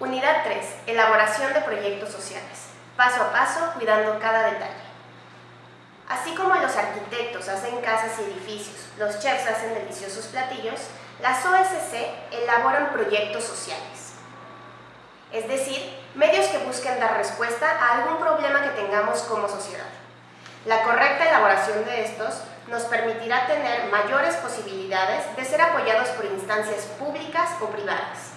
Unidad 3. Elaboración de proyectos sociales. Paso a paso, cuidando cada detalle. Así como los arquitectos hacen casas y edificios, los chefs hacen deliciosos platillos, las OSC elaboran proyectos sociales. Es decir, medios que busquen dar respuesta a algún problema que tengamos como sociedad. La correcta elaboración de estos nos permitirá tener mayores posibilidades de ser apoyados por instancias públicas o privadas.